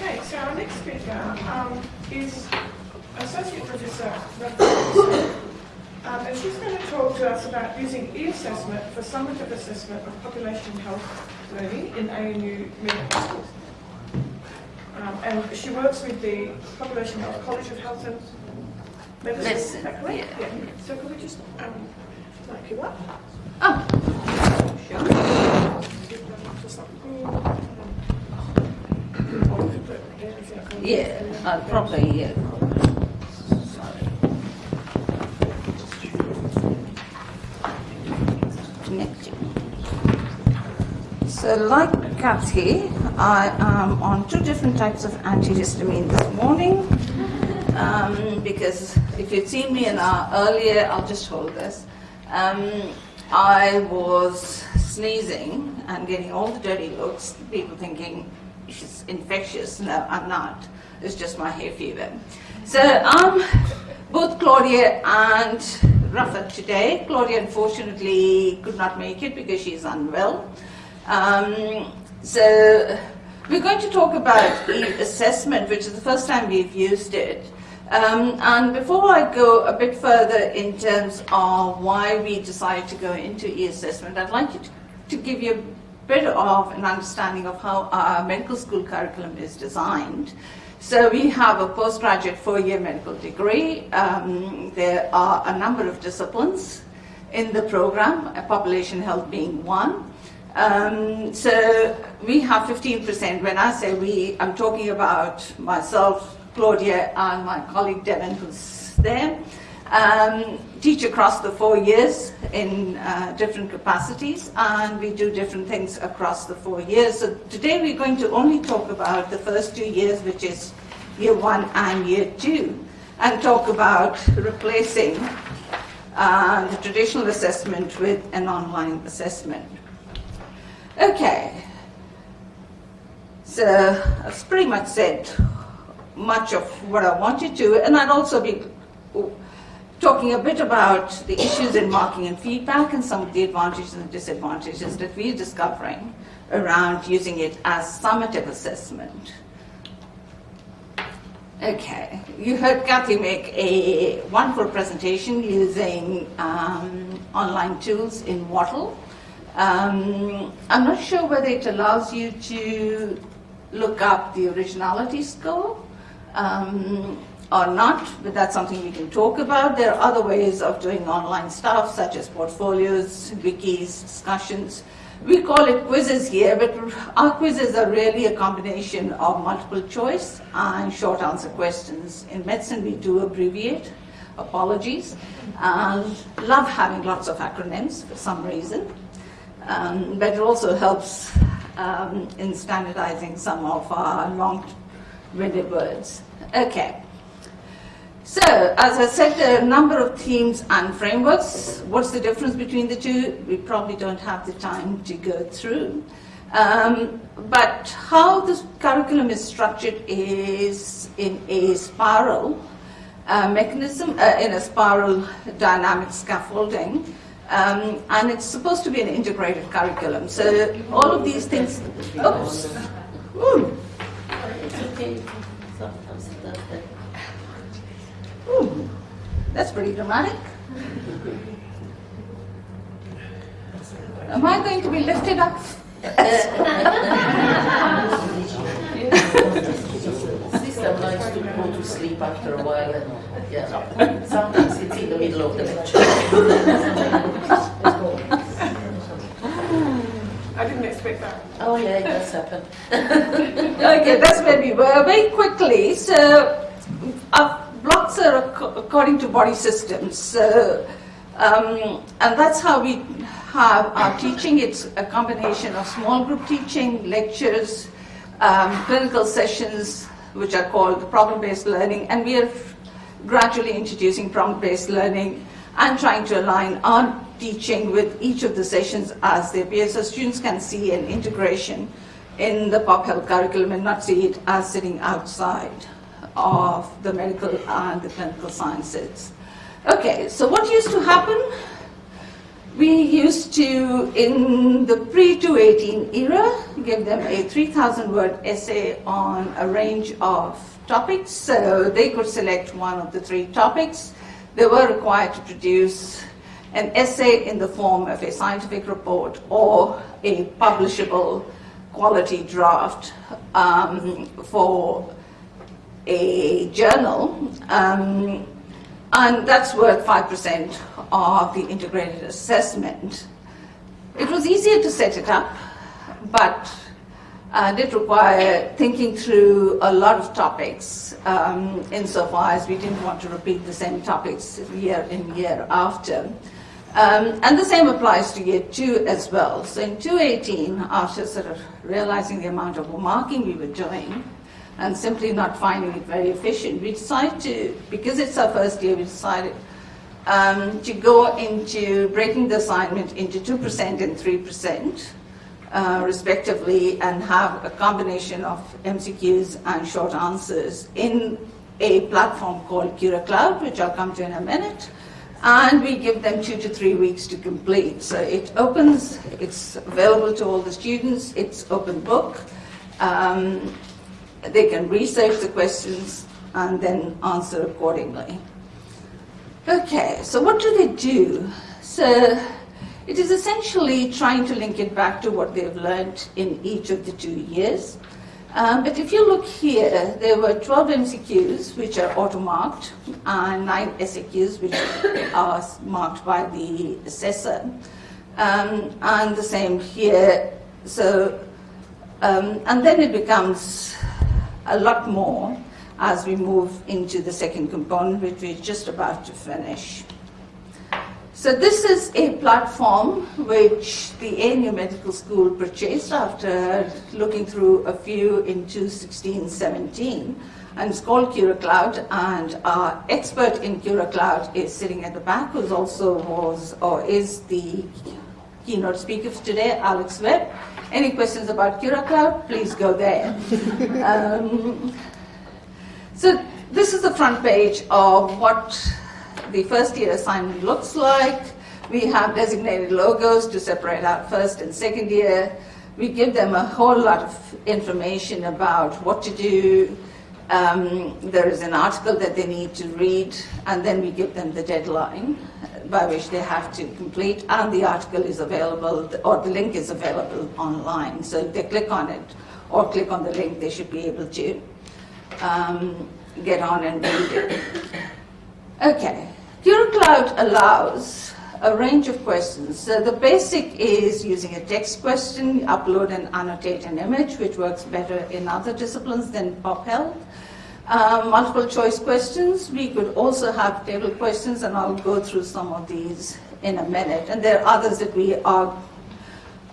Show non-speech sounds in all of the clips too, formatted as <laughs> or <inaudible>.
Okay, so our next speaker um, is Associate Professor um, and she's going to talk to us about using e-assessment for summative assessment of population health learning in ANU medical schools. Um, and she works with the Population Health College of Health and Medicine. Medicine, yeah. yeah. So could we just um, mic you up? Oh, like, yeah, uh, probably, yeah. So like Kathy, I am on two different types of antihistamine this morning. Um, because if you'd seen me an hour earlier, I'll just hold this. Um, I was sneezing and getting all the dirty looks, people thinking she's infectious. No, I'm not. It's just my hay fever. So um, both Claudia and Rafa today. Claudia unfortunately could not make it because she's unwell. Um, so we're going to talk about e-assessment, which is the first time we've used it. Um, and before I go a bit further in terms of why we decided to go into e-assessment, I'd like to, to give you a bit of an understanding of how our medical school curriculum is designed. So we have a postgraduate four-year medical degree. Um, there are a number of disciplines in the program, population health being one. Um, so we have 15%. When I say we, I'm talking about myself, Claudia, and my colleague Devin, who's there. Um, teach across the four years in uh, different capacities, and we do different things across the four years. So today we're going to only talk about the first two years, which is year one and year two, and talk about replacing uh, the traditional assessment with an online assessment. Okay, so I've pretty much said much of what I wanted to, and I'd also be talking a bit about the issues in marking and feedback and some of the advantages and disadvantages that we're discovering around using it as summative assessment. Okay, you heard Kathy make a wonderful presentation using um, online tools in Wattle. Um, I'm not sure whether it allows you to look up the originality score um, or not, but that's something we can talk about. There are other ways of doing online stuff, such as portfolios, wikis, discussions. We call it quizzes here, but our quizzes are really a combination of multiple choice and short answer questions. In medicine, we do abbreviate, apologies, and love having lots of acronyms for some reason. Um, but it also helps um, in standardizing some of our long-winded words. Okay. So, as I said, there are a number of themes and frameworks. What's the difference between the two? We probably don't have the time to go through. Um, but how this curriculum is structured is in a spiral uh, mechanism, uh, in a spiral dynamic scaffolding. Um, and it's supposed to be an integrated curriculum. So all of these things, oops, Ooh. That's pretty dramatic. Am I going to be lifted up? System likes to go to sleep after a while and yeah, sometimes it's in the middle of the lecture. I didn't expect that. Oh yeah, it does happen. okay, that's where we were. Very quickly, so our are ac- according to body systems. Um, and that's how we have our teaching. It's a combination of small group teaching, lectures, um, clinical sessions, which are called problem-based learning, and we are gradually introducing problem-based learning and trying to align our teaching with each of the sessions as they appear so students can see an integration in the pop health curriculum and not see it as sitting outside of the medical and the clinical sciences. Okay, so what used to happen? We used to, in the pre-218 era, give them a 3,000 word essay on a range of topics. So they could select one of the three topics. They were required to produce an essay in the form of a scientific report or a publishable quality draft um, for a journal. Um, and that's worth 5% of the integrated assessment. It was easier to set it up, but uh, did require thinking through a lot of topics um, insofar as we didn't want to repeat the same topics year in, year after. Um, and the same applies to year two as well. So in 2018, after sort of realizing the amount of marking we were doing, and simply not finding it very efficient, we decided to, because it's our first year, we decided um, to go into breaking the assignment into 2% and 3%, uh, respectively, and have a combination of MCQs and short answers in a platform called CuraCloud, which I'll come to in a minute. And we give them two to three weeks to complete. So it opens, it's available to all the students, it's open book. Um, they can research the questions and then answer accordingly. Okay, so what do they do? So it is essentially trying to link it back to what they've learned in each of the two years. Um, but if you look here, there were 12 MCQs, which are auto-marked, and 9 SAQs, which <coughs> are marked by the assessor. Um, and the same here. So, um, and then it becomes a lot more as we move into the second component, which we're just about to finish. So this is a platform which the ANU Medical School purchased after looking through a few in 2016-17. And it's called CuraCloud, and our expert in CuraCloud is sitting at the back, who also was or is the keynote speaker today, Alex Webb. Any questions about CuraCloud, please go there. <laughs> um, so this is the front page of what the first year assignment looks like. We have designated logos to separate out first and second year. We give them a whole lot of information about what to do. Um, there is an article that they need to read, and then we give them the deadline by which they have to complete, and the article is available, or the link is available online. So if they click on it or click on the link, they should be able to um, get on and read it. Okay, CuraCloud allows a range of questions. So the basic is using a text question, upload and annotate an image, which works better in other disciplines than pop health. Uh, multiple choice questions. We could also have table questions, and I'll go through some of these in a minute. And there are others that we are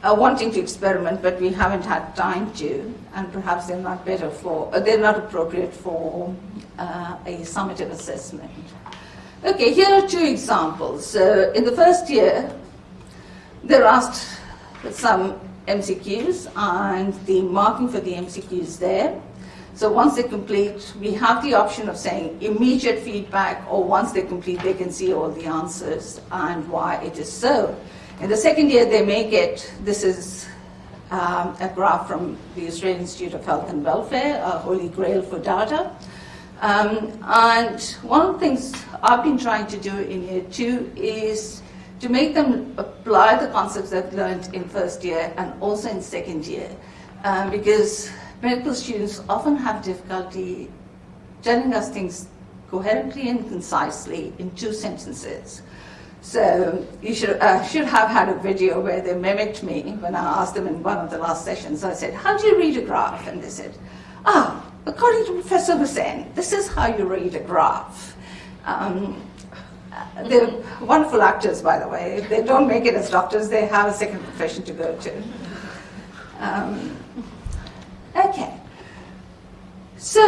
uh, wanting to experiment, but we haven't had time to, and perhaps they're not better for, uh, they're not appropriate for uh, a summative assessment. Okay, here are two examples. Uh, in the first year, they're asked some MCQs, and the marking for the MCQs there. So once they complete, we have the option of saying immediate feedback, or once they complete, they can see all the answers and why it is so. In the second year, they may get, this is um, a graph from the Australian Institute of Health and Welfare, a holy grail for data. Um, and one of the things I've been trying to do in year two is to make them apply the concepts they've learned in first year and also in second year. Um, because medical students often have difficulty telling us things coherently and concisely in two sentences. So you should, uh, should have had a video where they mimicked me when I asked them in one of the last sessions. I said, how do you read a graph? And they said, ah, according to Professor Hussain, this is how you read a graph. Um, they're wonderful actors, by the way. They don't make it as doctors, they have a second profession to go to. Um, okay. So,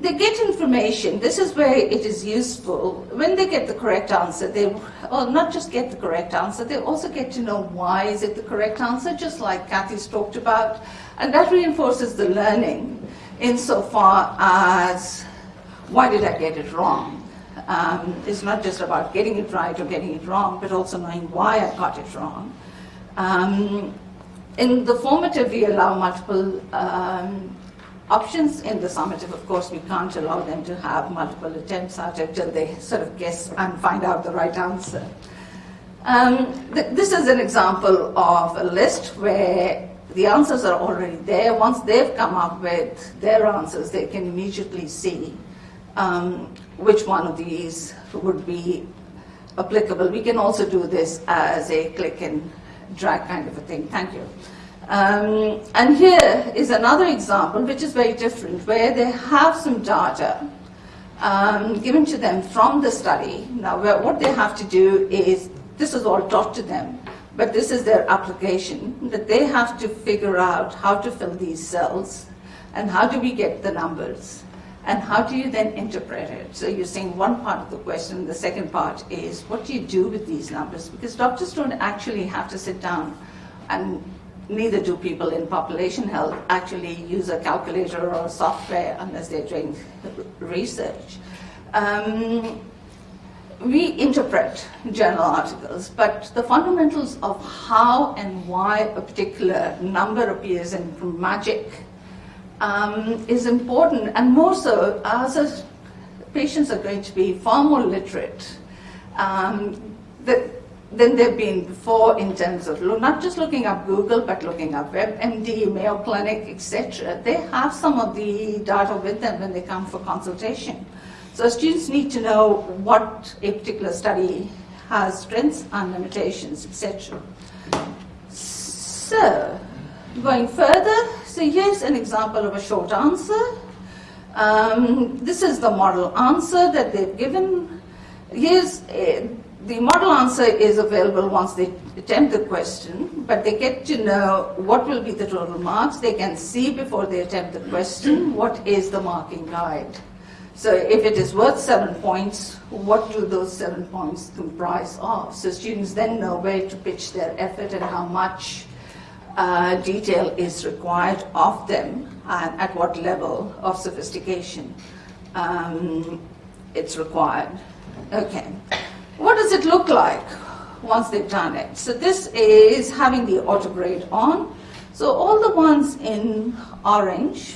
they get information. This is where it is useful. When they get the correct answer, they, well, not just get the correct answer, they also get to know why is it the correct answer, just like Kathy's talked about. And that reinforces the learning insofar as why did I get it wrong? Um, it's not just about getting it right or getting it wrong, but also knowing why I got it wrong. Um, in the formative, we allow multiple um, options. In the summative, of course, we can't allow them to have multiple attempts at it till they sort of guess and find out the right answer. Um, th- this is an example of a list where the answers are already there. Once they've come up with their answers, they can immediately see um, which one of these would be applicable. We can also do this as a click and drag kind of a thing. Thank you. Um, and here is another example, which is very different, where they have some data um, given to them from the study. Now, what they have to do is, this is all taught to them, but this is their application, that they have to figure out how to fill these cells, and how do we get the numbers, and how do you then interpret it? So you're saying one part of the question, the second part is, what do you do with these numbers? Because doctors don't actually have to sit down and neither do people in population health actually use a calculator or software unless they're doing research. Um, we interpret journal articles, but the fundamentals of how and why a particular number appears in magic um, is important, and more so as a, patients are going to be far more literate um, than they've been before in terms of not just looking up Google, but looking up WebMD, Mayo Clinic, etc. They have some of the data with them when they come for consultation. So students need to know what a particular study has strengths and limitations, etc. So, going further, so here's an example of a short answer. Um, this is the model answer that they've given. Here's uh, the model answer is available once they attempt the question, but they get to know what will be the total marks. They can see before they attempt the question what is the marking guide. So if it is worth seven points, what do those seven points comprise of? So students then know where to pitch their effort and how much uh, detail is required of them and at what level of sophistication um, it's required. Okay. What does it look like once they've done it? So this is having the autograde on. So all the ones in orange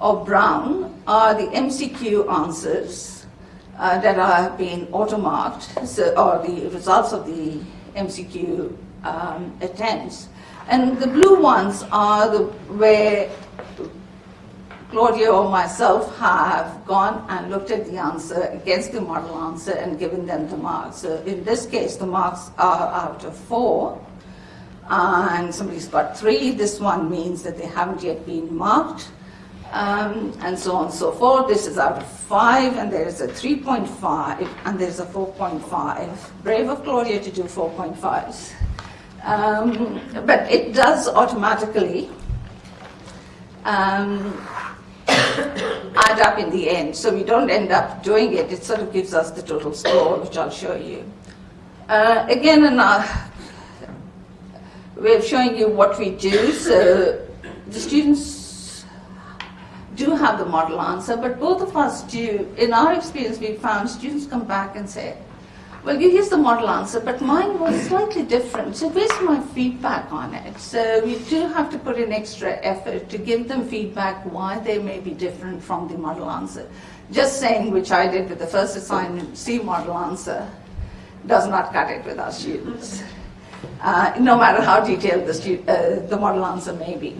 or brown are the MCQ answers uh, that are being automarked, so, or the results of the MCQ um, attempts. And the blue ones are the where Claudia or myself have gone and looked at the answer against the model answer and given them the marks. So in this case, the marks are out of four, and somebody's got three. This one means that they haven't yet been marked, um, and so on and so forth. This is out of five, and there is a 3.5, and there's a 4.5. Brave of Claudia to do 4.5s. Um, but it does automatically um, <coughs> add up in the end. So we don't end up doing it. It sort of gives us the total score, which I'll show you. Uh, again, another way of showing you what we do. So the students do have the model answer, but both of us do. In our experience, we found students come back and say, well, here's the model answer, but mine was slightly different. So where's my feedback on it? So we do have to put in extra effort to give them feedback why they may be different from the model answer. Just saying, which I did with the first assignment, see model answer, does not cut it with our students. Uh, no matter how detailed the, uh, the model answer may be.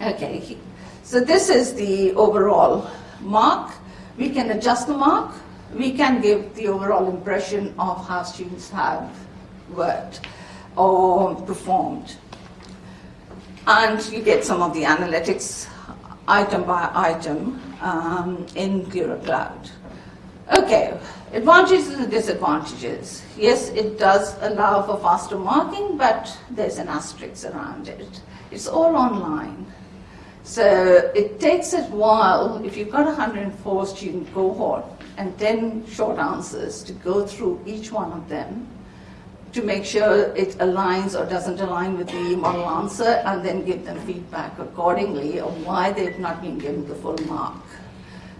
Okay, so this is the overall mark. We can adjust the mark we can give the overall impression of how students have worked or performed. And you get some of the analytics item by item um, in CuraCloud. Okay, advantages and disadvantages. Yes, it does allow for faster marking, but there's an asterisk around it. It's all online. So it takes a while, if you've got a 104 student cohort and 10 short answers, to go through each one of them to make sure it aligns or doesn't align with the model answer and then give them feedback accordingly of why they've not been given the full mark.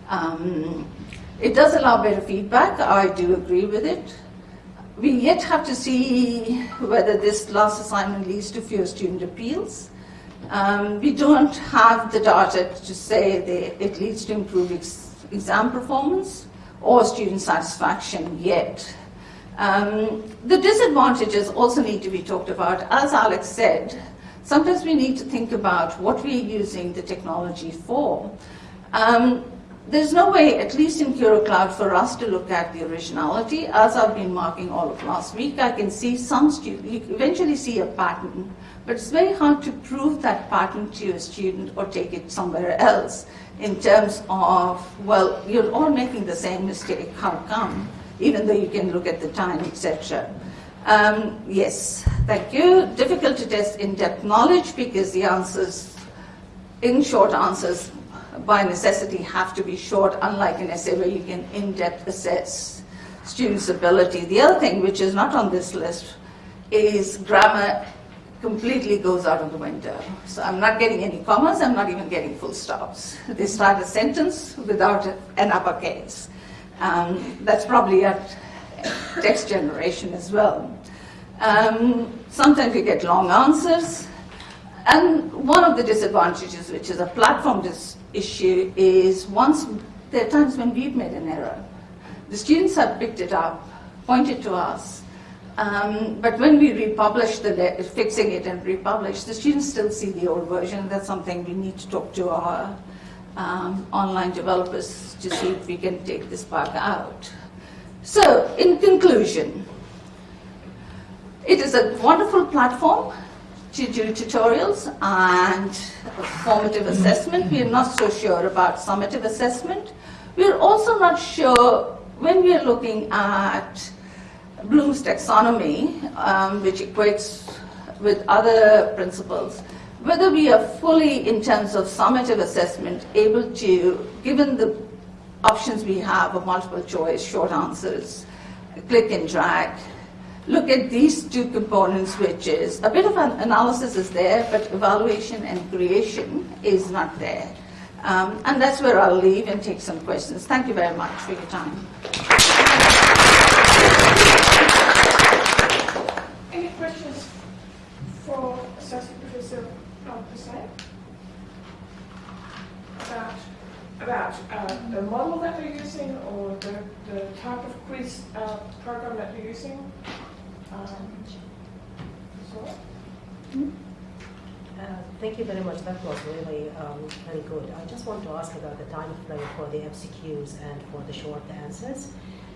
Um, It does allow better feedback, I do agree with it. We yet have to see whether this last assignment leads to fewer student appeals. Um, we don't have the data to say that it leads to improved ex- exam performance or student satisfaction yet. Um, the disadvantages also need to be talked about. As Alex said, sometimes we need to think about what we're using the technology for. Um, there's no way, at least in CuraCloud, for us to look at the originality. As I've been marking all of last week, I can see some students, you eventually see a pattern, but it's very hard to prove that pattern to a student or take it somewhere else in terms of, well, you're all making the same mistake, how come? Even though you can look at the time, etc. Um, yes, thank you. Difficult to test in-depth knowledge because the answers, in short answers, by necessity have to be short, unlike an essay where you can in-depth assess students' ability. The other thing, which is not on this list, is grammar completely goes out of the window. So I'm not getting any commas, I'm not even getting full stops. They start a sentence without an uppercase. Um, that's probably at text generation as well. Um, sometimes you get long answers. And one of the disadvantages, which is a platform issue, is once there are times when we've made an error. The students have picked it up, pointed to us, um, but when we republish the fixing it and republish, the students still see the old version. That's something we need to talk to our um, online developers to see if we can take this part out. So, in conclusion, it is a wonderful platform to do tutorials and formative assessment. We are not so sure about summative assessment. We're also not sure when we are looking at Bloom's taxonomy, um, which equates with other principles, whether we are fully, in terms of summative assessment, able to, given the options we have of multiple choice, short answers, click and drag, look at these two components, which is a bit of an analysis is there, but evaluation and creation is not there. Um, and that's where I'll leave and take some questions. Thank you very much for your time. Any questions for Associate Professor um, Hussain? About, about uh, the model that they're using or the, the type of quiz uh, program that they're using? Um, so, Uh, Thank you very much. That was really um, very good. I just want to ask about the time frame for the MCQs and for the short answers.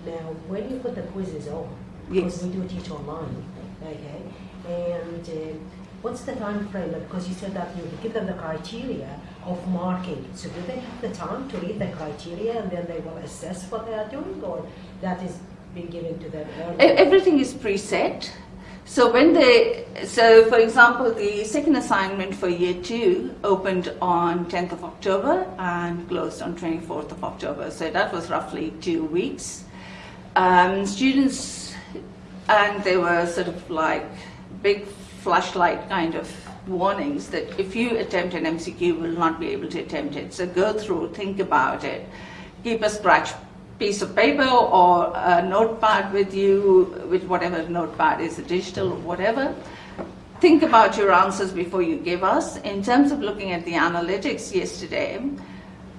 Now, when you put the quizzes on, because Yes. we do teach online, okay, and uh, what's the time frame? Because you said that you give them the criteria of marking. So do they have the time to read the criteria and then they will assess what they are doing, or that is being given to them? Everything is preset. So when they, so for example, the second assignment for year two opened on 10th of October and closed on 24th of October. So that was roughly two weeks. Um, students, and they were sort of like big flashlight kind of warnings that if you attempt an MCQ, you will not be able to attempt it. So go through, think about it, keep a scratch piece of paper or a notepad with you, with whatever notepad is, digital or whatever. Think about your answers before you give us. In terms of looking at the analytics yesterday,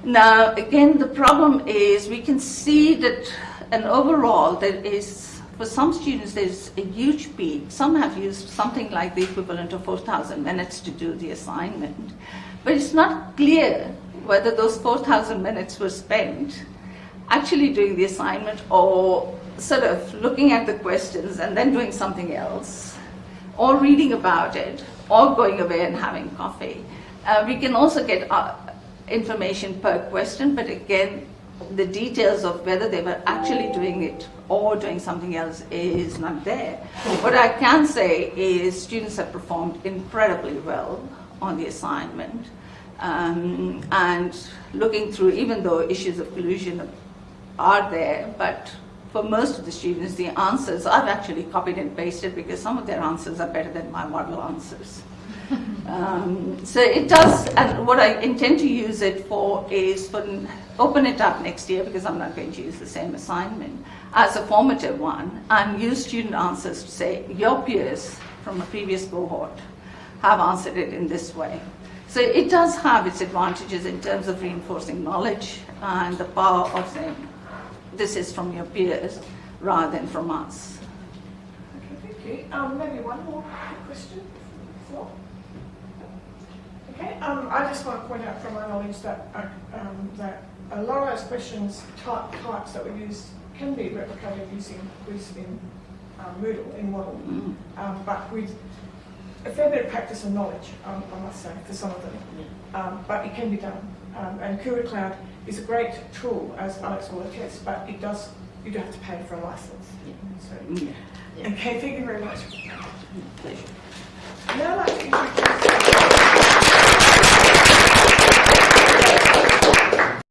now again the problem is we can see that an overall there is for some students there's a huge peak. Some have used something like the equivalent of 4,000 minutes to do the assignment, but it's not clear whether those 4,000 minutes were spent actually doing the assignment or sort of looking at the questions and then doing something else, or reading about it, or going away and having coffee. Uh, we can also get uh, information per question, but again, the details of whether they were actually doing it or doing something else is not there. What I can say is students have performed incredibly well on the assignment. Um, and looking through, even though issues of collusion are there, but for most of the students, the answers I've actually copied and pasted because some of their answers are better than my model answers. Um, so it does, and what I intend to use it for is for open it up next year because I'm not going to use the same assignment as a formative one and use student answers to say your peers from a previous cohort have answered it in this way. So it does have its advantages in terms of reinforcing knowledge and the power of saying this is from your peers rather than from us. Okay, thank you. Um, maybe one more question? Floor? Okay, um, I just want to point out from my knowledge that, uh, um, that a lot of those questions, type, types that we use can be replicated using quiz in um, Moodle, in Moodle. Mm. Um, but with a fair bit of practice and knowledge, um, I must say, for some of them. Um, but it can be done. Um, and CuraCloud is a great tool, as Alex will attest, but it does, you do have to pay for a license. So. Yeah. okay, thank you very much. Pleasure. Now I'd like to introduce